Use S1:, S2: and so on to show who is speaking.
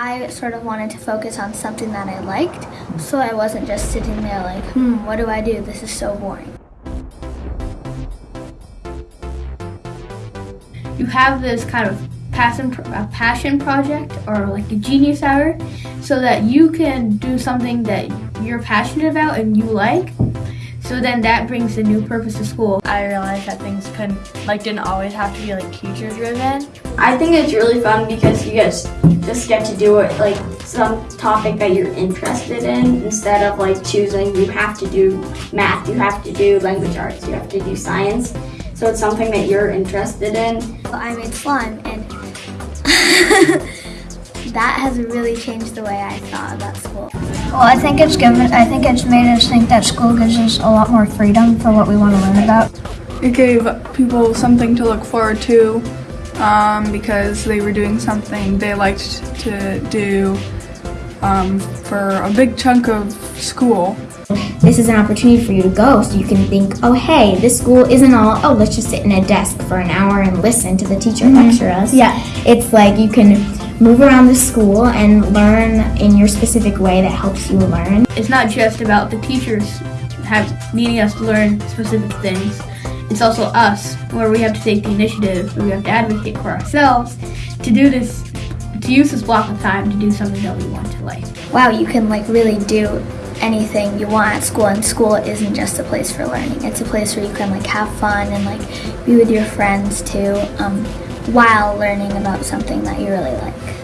S1: I sort of wanted to focus on something that I liked, so I wasn't just sitting there like, hmm, what do I do? This is so boring.
S2: You have this kind of passion, a passion project or like a genius hour so that you can do something that you're passionate about and you like. So then that brings a new purpose to school.
S3: I realized that things couldn't, like, didn't always have to be like teacher driven.
S4: I think it's really fun because you guys just get to do it like some topic that you're interested in instead of like choosing you have to do math, you have to do language arts, you have to do science. So it's something that you're interested in.
S1: I made slime and that has really changed the way I thought about school.
S5: Well, I think it's given. I think it's made us think that school gives us a lot more freedom for what we want to learn about.
S6: It gave people something to look forward to um, because they were doing something they liked to do um, for a big chunk of school.
S7: This is an opportunity for you to go so you can think, oh, hey, this school isn't all, oh, let's just sit in a desk for an hour and listen to the teacher
S5: Mm-hmm.
S7: lecture us.
S5: Yeah.
S7: It's like you can move around the school and learn in your specific way that helps you learn.
S2: It's not just about the teachers have needing us to learn specific things. It's also us, where we have to take the initiative, where we have to advocate for ourselves to do this, to use this block of time to do something that we want to like.
S1: Wow, you can like really do anything you want at school and school isn't just a place for learning. It's a place where you can like have fun and like be with your friends too um, while learning about something that you really like.